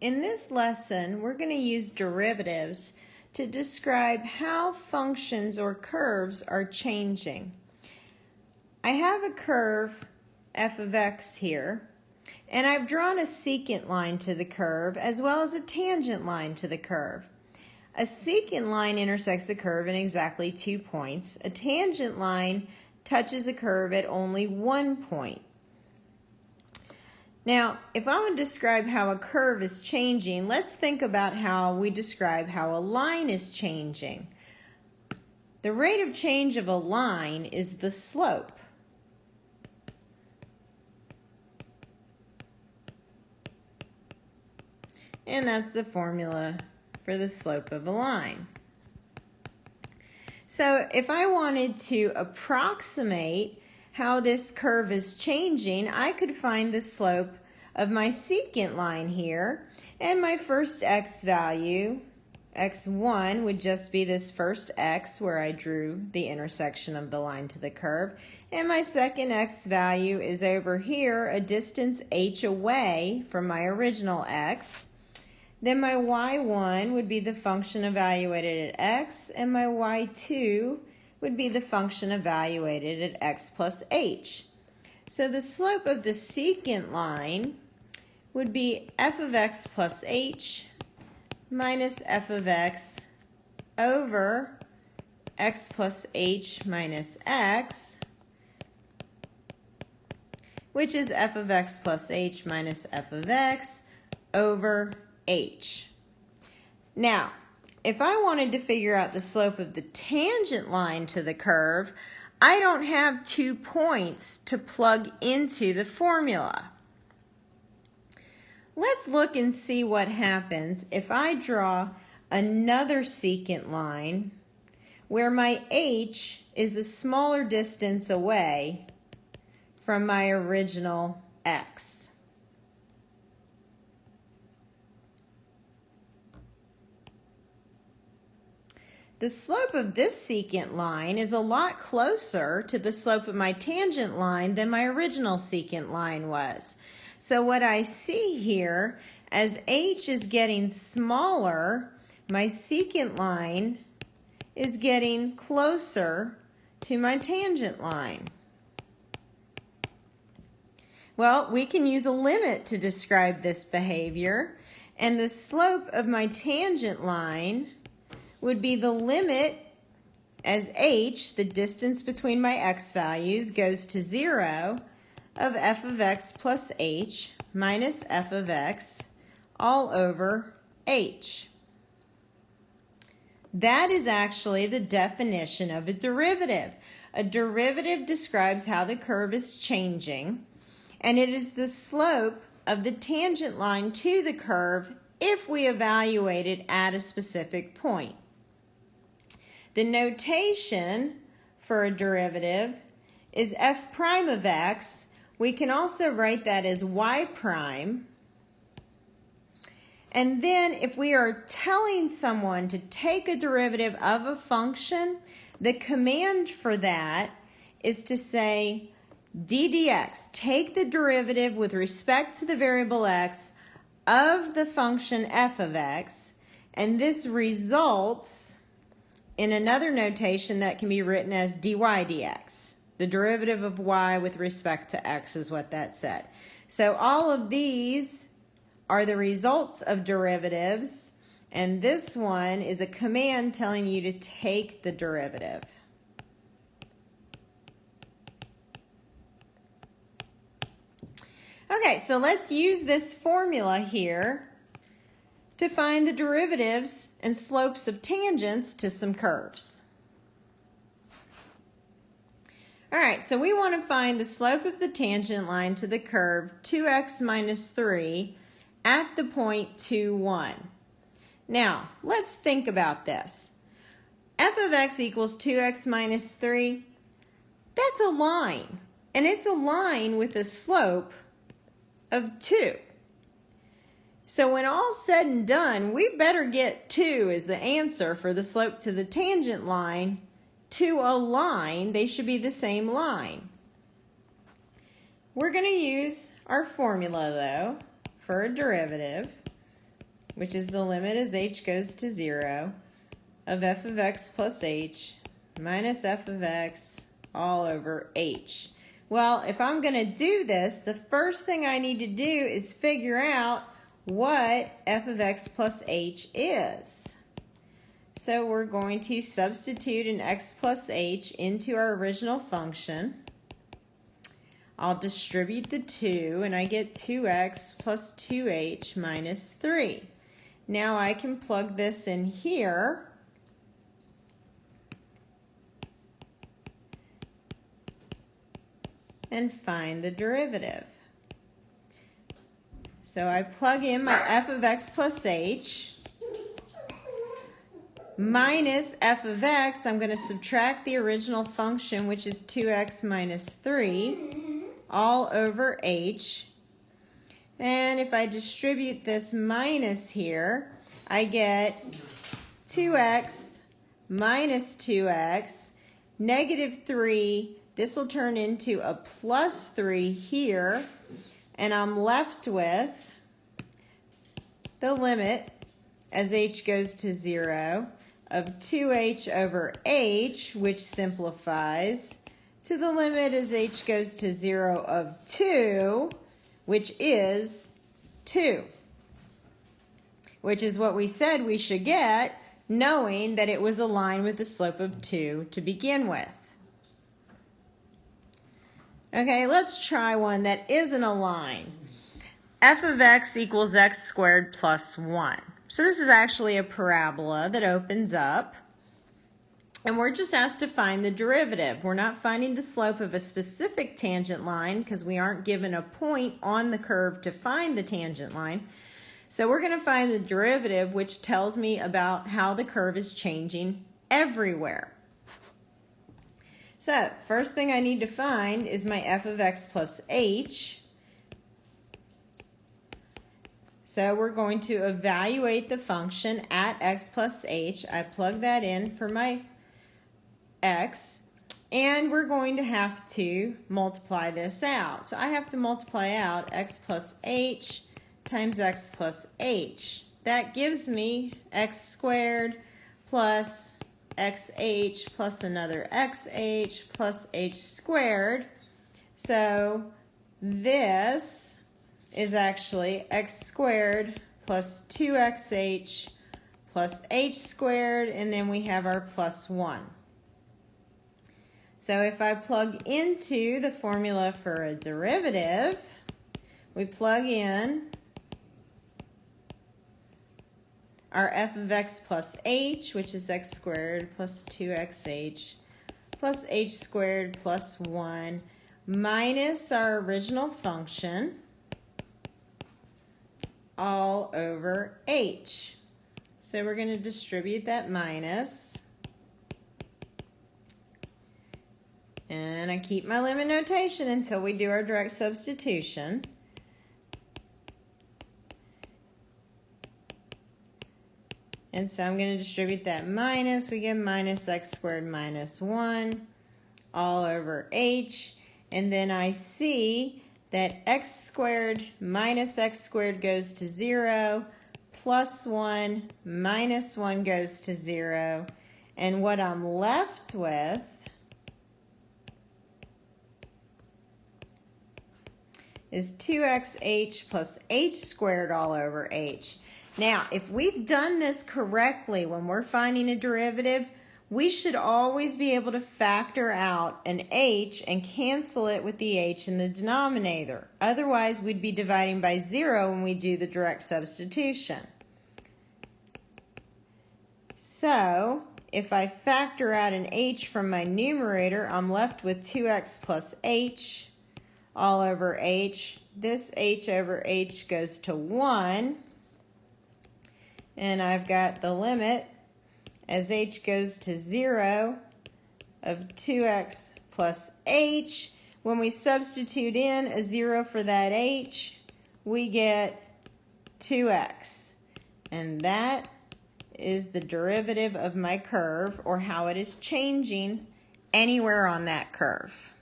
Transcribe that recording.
In this lesson, we're going to use derivatives to describe how functions or curves are changing. I have a curve f of x here, and I've drawn a secant line to the curve as well as a tangent line to the curve. A secant line intersects a curve in exactly two points. A tangent line touches a curve at only one point. Now, if I want to describe how a curve is changing, let's think about how we describe how a line is changing. The rate of change of a line is the slope. And that's the formula for the slope of a line. So if I wanted to approximate how this curve is changing, I could find the slope of my secant line here. And my first x value, x1, would just be this first x where I drew the intersection of the line to the curve. And my second x value is over here, a distance h away from my original x. Then my y1 would be the function evaluated at x, and my y2 would be the function evaluated at x plus h. So the slope of the secant line would be f of x plus h minus f of x over x plus h minus x, which is f of x plus h minus f of x over h. Now, if I wanted to figure out the slope of the tangent line to the curve, I don't have two points to plug into the formula. Let's look and see what happens if I draw another secant line where my h is a smaller distance away from my original x. The slope of this secant line is a lot closer to the slope of my tangent line than my original secant line was. So what I see here, as h is getting smaller, my secant line is getting closer to my tangent line. Well, we can use a limit to describe this behavior, and the slope of my tangent line would be the limit as h, the distance between my x values, goes to 0 of f of x plus h minus f of x all over h. That is actually the definition of a derivative. A derivative describes how the curve is changing, and it is the slope of the tangent line to the curve if we evaluate it at a specific point. The notation for a derivative is f prime of x. We can also write that as y prime. And then if we are telling someone to take a derivative of a function, the command for that is to say d dx, take the derivative with respect to the variable x of the function f of x, and this results in another notation that can be written as dy dx. The derivative of y with respect to x is what that said. So all of these are the results of derivatives, and this one is a command telling you to take the derivative. Okay, so let's use this formula here to find the derivatives and slopes of tangents to some curves. All right, so we want to find the slope of the tangent line to the curve 2x minus 3 at the point 2, 1. Now, let's think about this. f of x equals 2x minus 3, that's a line, and it's a line with a slope of 2. So when all's said and done, we better get 2 as the answer for the slope to the tangent line to a line. They should be the same line. We're going to use our formula, though, for a derivative. which is the limit as h goes to 0, of f of x plus h minus f of x all over h. Well, if I'm going to do this, the first thing I need to do is figure out what f of x plus h is. So we're going to substitute an x plus h into our original function. I'll distribute the 2 and I get 2x plus 2h minus 3. Now I can plug this in here and find the derivative. So I plug in my f of x plus h minus f of x. I'm going to subtract the original function, which is 2x minus 3, all over h. And if I distribute this minus here, I get 2x minus 2x, negative 3 this will turn into a plus 3 here, and I'm left with the limit as h goes to 0 of 2h over h, which simplifies, to the limit as h goes to 0 of 2, which is 2, which is what we said we should get, knowing that it was a line with a slope of 2 to begin with. Okay, let's try one that isn't a line. f of x equals x squared plus 1. So this is actually a parabola that opens up. And we're just asked to find the derivative. We're not finding the slope of a specific tangent line because we aren't given a point on the curve to find the tangent line. So we're going to find the derivative, which tells me about how the curve is changing everywhere. So first thing I need to find is my f of x plus h. So we're going to evaluate the function at x plus h. I plug that in for my x. And we're going to have to multiply this out. So I have to multiply out x plus h times x plus h. That gives me x squared plus xh plus another xh plus h squared. So this is actually x squared plus 2xh plus h squared, and then we have our plus 1. So if I plug into the formula for a derivative, we plug in our f of x plus h, which is x squared plus 2xh plus h squared plus 1 minus our original function all over h. So we're going to distribute that minus. And I keep my limit notation until we do our direct substitution. And so I'm going to distribute that minus. We get minus x squared minus 1 all over h. And then I see that x squared minus x squared goes to 0, plus 1 minus 1 goes to 0. And what I'm left with is 2xh plus h squared all over h. Now, if we've done this correctly when we're finding a derivative, we should always be able to factor out an h and cancel it with the h in the denominator. Otherwise, we'd be dividing by zero when we do the direct substitution. So, if I factor out an h from my numerator, I'm left with 2x plus h all over h. This h over h goes to 1 and I've got the limit as h goes to 0 of 2x plus h. When we substitute in a 0 for that h, we get 2x. And that is the derivative of my curve or how it is changing anywhere on that curve.